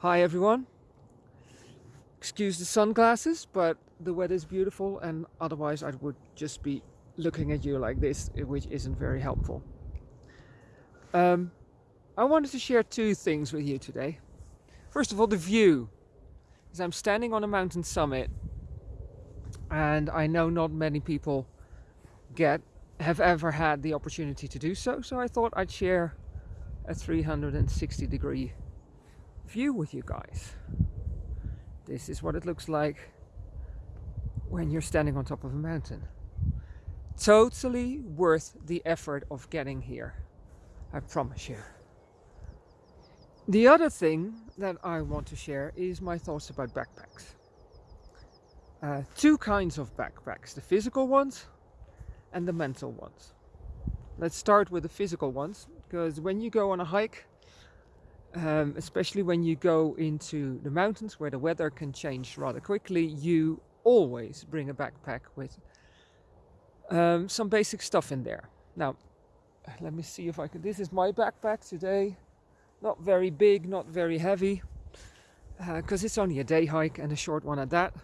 Hi everyone. Excuse the sunglasses, but the weather is beautiful and otherwise I would just be looking at you like this, which isn't very helpful. Um, I wanted to share two things with you today. First of all, the view. As I'm standing on a mountain summit and I know not many people get have ever had the opportunity to do so, so I thought I'd share a 360 degree view with you guys. This is what it looks like when you're standing on top of a mountain. Totally worth the effort of getting here. I promise you. The other thing that I want to share is my thoughts about backpacks. Uh, two kinds of backpacks, the physical ones and the mental ones. Let's start with the physical ones because when you go on a hike um, especially when you go into the mountains where the weather can change rather quickly, you always bring a backpack with um, some basic stuff in there. Now, let me see if I can. This is my backpack today. Not very big, not very heavy, because uh, it's only a day hike and a short one at that.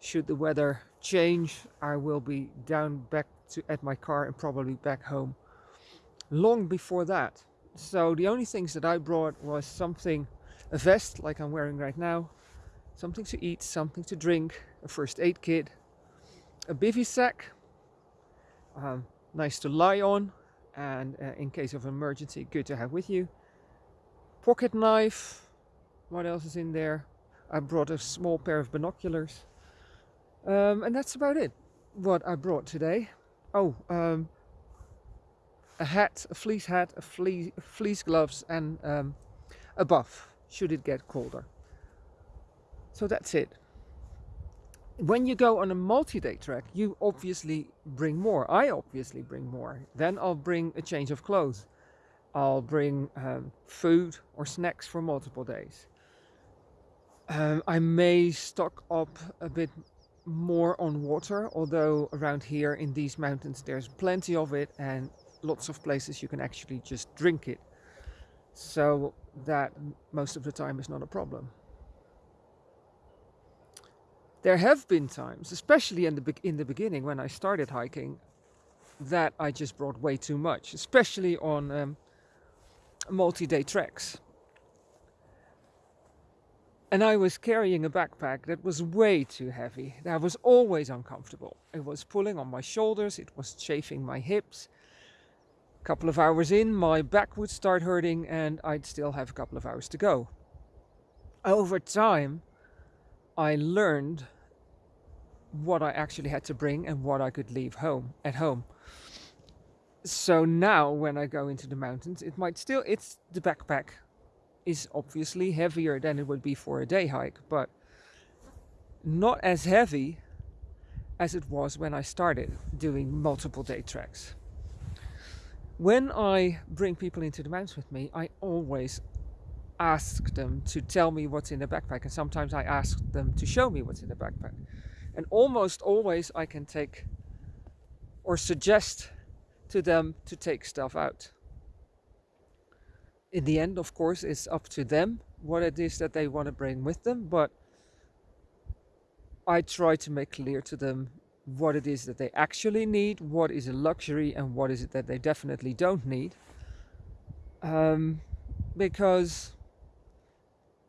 Should the weather change, I will be down back to at my car and probably back home long before that. So the only things that I brought was something, a vest like I'm wearing right now, something to eat, something to drink, a first aid kit, a bivy sack, um, nice to lie on and uh, in case of emergency good to have with you, pocket knife, what else is in there? I brought a small pair of binoculars um, and that's about it what I brought today. Oh, um, a hat, a fleece hat, a fleece, fleece gloves and um, a buff should it get colder. So that's it. When you go on a multi-day trek, you obviously bring more. I obviously bring more. Then I'll bring a change of clothes. I'll bring um, food or snacks for multiple days. Um, I may stock up a bit more on water, although around here in these mountains there's plenty of it and lots of places you can actually just drink it. So that most of the time is not a problem. There have been times, especially in the, in the beginning when I started hiking, that I just brought way too much, especially on um, multi-day treks. And I was carrying a backpack that was way too heavy. That was always uncomfortable. It was pulling on my shoulders, it was chafing my hips, couple of hours in, my back would start hurting and I'd still have a couple of hours to go. Over time, I learned what I actually had to bring and what I could leave home at home. So now when I go into the mountains, it might still, it's the backpack is obviously heavier than it would be for a day hike, but not as heavy as it was when I started doing multiple day treks. When I bring people into the mountains with me, I always ask them to tell me what's in the backpack and sometimes I ask them to show me what's in the backpack. And almost always I can take or suggest to them to take stuff out. In the end, of course, it's up to them what it is that they want to bring with them, but I try to make clear to them what it is that they actually need, what is a luxury and what is it that they definitely don't need. Um, because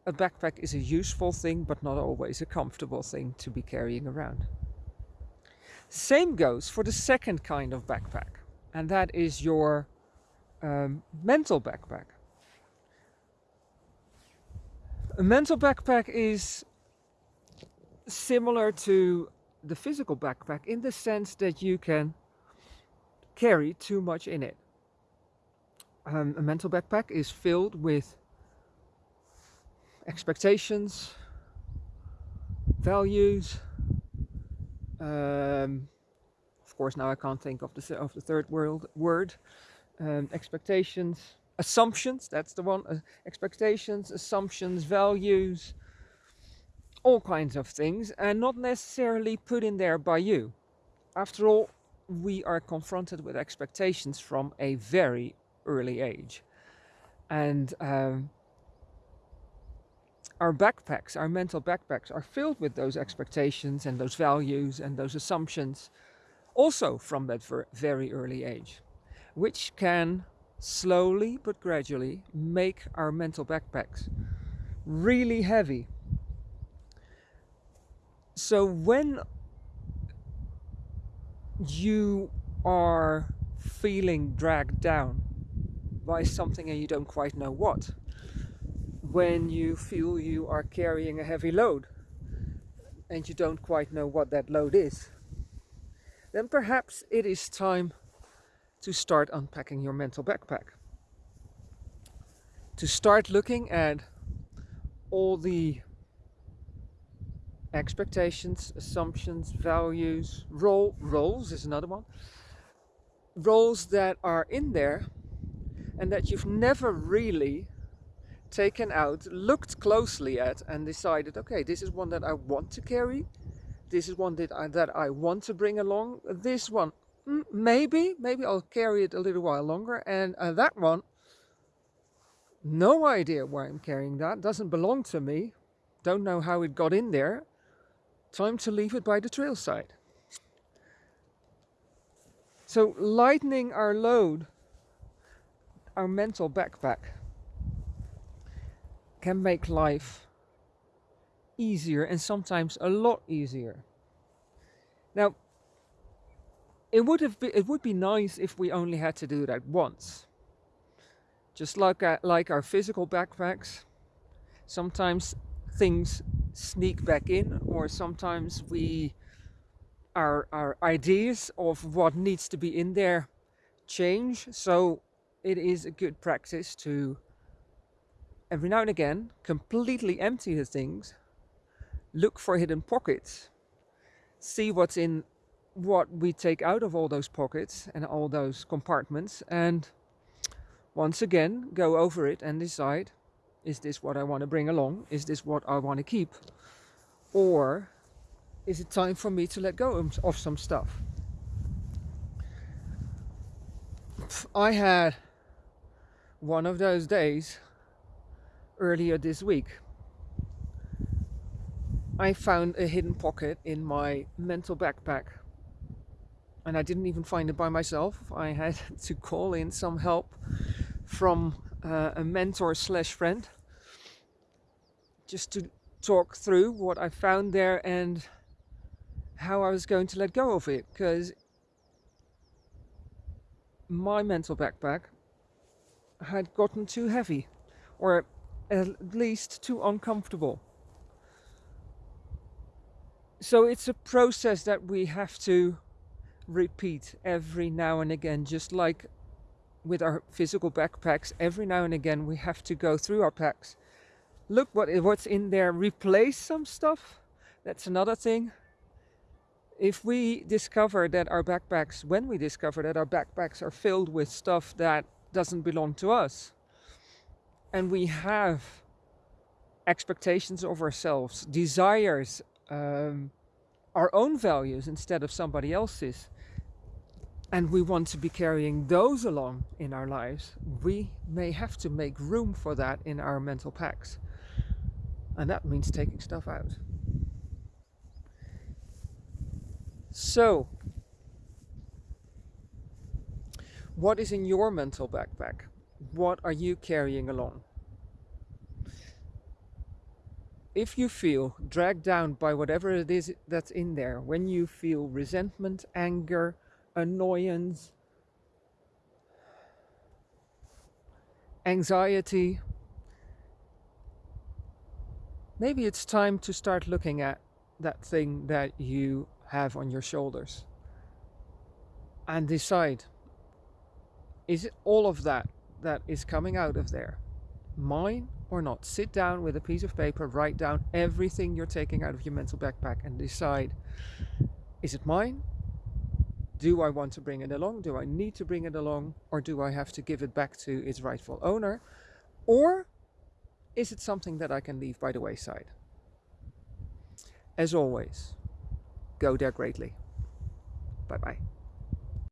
a backpack is a useful thing but not always a comfortable thing to be carrying around. Same goes for the second kind of backpack and that is your um, mental backpack. A mental backpack is similar to the physical backpack in the sense that you can carry too much in it. Um, a mental backpack is filled with expectations, values. Um, of course, now I can't think of the of the third world word. Um, expectations, assumptions. That's the one. Uh, expectations, assumptions, values, all kinds of things and not necessarily put in there by you. After all, we are confronted with expectations from a very early age. And um, our backpacks, our mental backpacks, are filled with those expectations and those values and those assumptions, also from that very early age, which can slowly but gradually make our mental backpacks really heavy. So when you are feeling dragged down by something and you don't quite know what, when you feel you are carrying a heavy load and you don't quite know what that load is, then perhaps it is time to start unpacking your mental backpack. To start looking at all the expectations, assumptions, values, role roles is another one. Roles that are in there and that you've never really taken out, looked closely at and decided, okay, this is one that I want to carry. This is one that I, that I want to bring along. This one, mm, maybe, maybe I'll carry it a little while longer. And uh, that one, no idea why I'm carrying that. Doesn't belong to me. Don't know how it got in there. Time to leave it by the trail side. So lightening our load, our mental backpack, can make life easier and sometimes a lot easier. Now, it would have been, it would be nice if we only had to do that once. Just like uh, like our physical backpacks, sometimes things sneak back in, or sometimes we our our ideas of what needs to be in there change. So it is a good practice to every now and again completely empty the things, look for hidden pockets, see what's in what we take out of all those pockets and all those compartments and once again go over it and decide is this what I want to bring along? Is this what I want to keep? Or is it time for me to let go of some stuff? I had one of those days earlier this week. I found a hidden pocket in my mental backpack and I didn't even find it by myself. I had to call in some help from uh, a mentor slash friend just to talk through what I found there and how I was going to let go of it because my mental backpack had gotten too heavy or at least too uncomfortable. So it's a process that we have to repeat every now and again, just like with our physical backpacks, every now and again we have to go through our packs. Look what what's in there, replace some stuff. That's another thing. If we discover that our backpacks, when we discover that our backpacks are filled with stuff that doesn't belong to us, and we have expectations of ourselves, desires, um, our own values instead of somebody else's, and we want to be carrying those along in our lives, we may have to make room for that in our mental packs. And that means taking stuff out. So, what is in your mental backpack? What are you carrying along? If you feel dragged down by whatever it is that's in there, when you feel resentment, anger, annoyance, anxiety, maybe it's time to start looking at that thing that you have on your shoulders and decide is it all of that that is coming out of there mine or not? Sit down with a piece of paper, write down everything you're taking out of your mental backpack and decide is it mine? Do I want to bring it along? Do I need to bring it along? Or do I have to give it back to its rightful owner? Or is it something that I can leave by the wayside? As always, go there greatly. Bye bye.